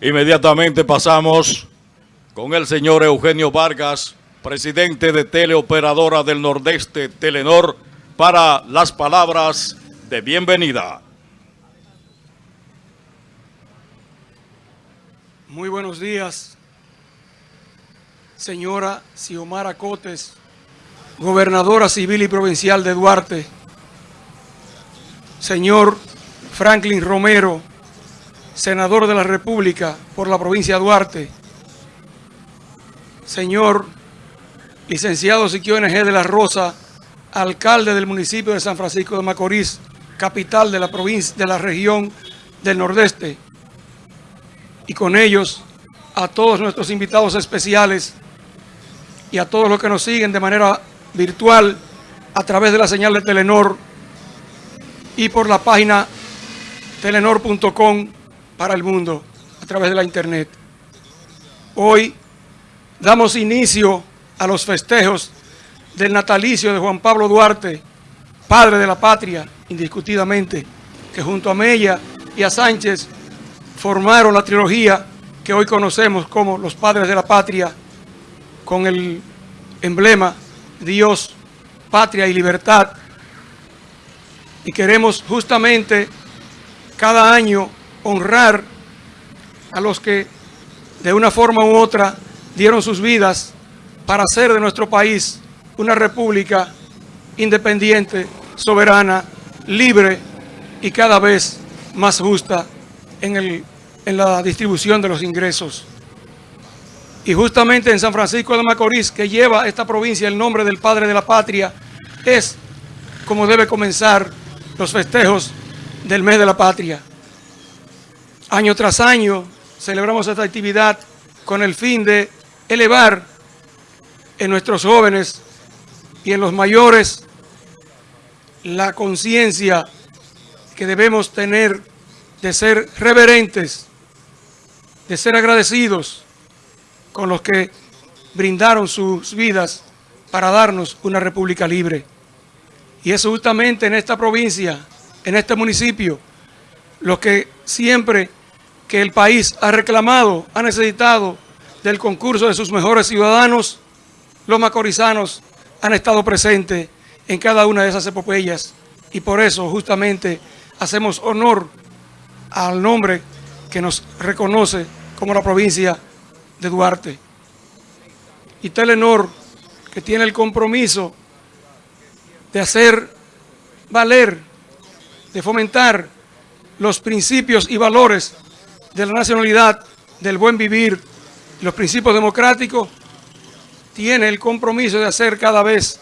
Inmediatamente pasamos con el señor Eugenio Vargas, presidente de Teleoperadora del Nordeste, Telenor, para las palabras de bienvenida. Muy buenos días, señora Xiomara Cotes, gobernadora civil y provincial de Duarte, señor Franklin Romero, senador de la República por la provincia de Duarte, señor licenciado Siquio NG de la Rosa, alcalde del municipio de San Francisco de Macorís, capital de la provincia de la región del Nordeste, y con ellos a todos nuestros invitados especiales y a todos los que nos siguen de manera virtual a través de la señal de Telenor y por la página telenor.com para el mundo a través de la internet. Hoy damos inicio a los festejos del natalicio de Juan Pablo Duarte, padre de la patria, indiscutidamente, que junto a Mella y a Sánchez formaron la trilogía que hoy conocemos como los padres de la patria, con el emblema Dios, patria y libertad. Y queremos justamente cada año honrar a los que de una forma u otra dieron sus vidas para hacer de nuestro país una república independiente, soberana, libre y cada vez más justa en, el, en la distribución de los ingresos. Y justamente en San Francisco de Macorís, que lleva esta provincia el nombre del Padre de la Patria, es como debe comenzar los festejos del mes de la patria. Año tras año celebramos esta actividad con el fin de elevar en nuestros jóvenes y en los mayores la conciencia que debemos tener de ser reverentes, de ser agradecidos con los que brindaron sus vidas para darnos una república libre. Y es justamente en esta provincia, en este municipio, los que siempre que el país ha reclamado, ha necesitado del concurso de sus mejores ciudadanos, los macorizanos han estado presentes en cada una de esas epopeyas y por eso justamente hacemos honor al nombre que nos reconoce como la provincia de Duarte. Y Telenor, que tiene el compromiso de hacer valer, de fomentar los principios y valores de la nacionalidad, del buen vivir, los principios democráticos, tiene el compromiso de hacer cada vez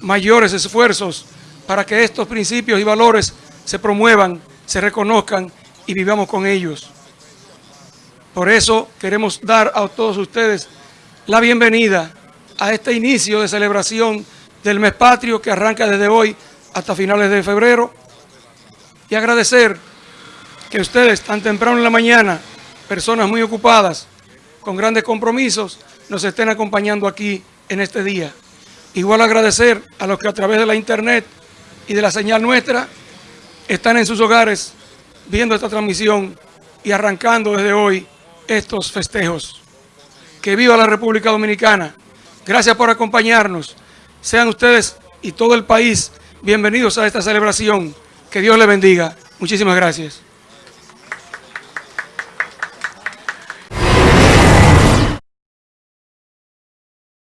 mayores esfuerzos para que estos principios y valores se promuevan, se reconozcan y vivamos con ellos. Por eso queremos dar a todos ustedes la bienvenida a este inicio de celebración del mes patrio que arranca desde hoy hasta finales de febrero y agradecer que ustedes tan temprano en la mañana, personas muy ocupadas, con grandes compromisos, nos estén acompañando aquí en este día. Igual agradecer a los que a través de la internet y de la señal nuestra están en sus hogares viendo esta transmisión y arrancando desde hoy estos festejos. Que viva la República Dominicana. Gracias por acompañarnos. Sean ustedes y todo el país bienvenidos a esta celebración. Que Dios les bendiga. Muchísimas gracias.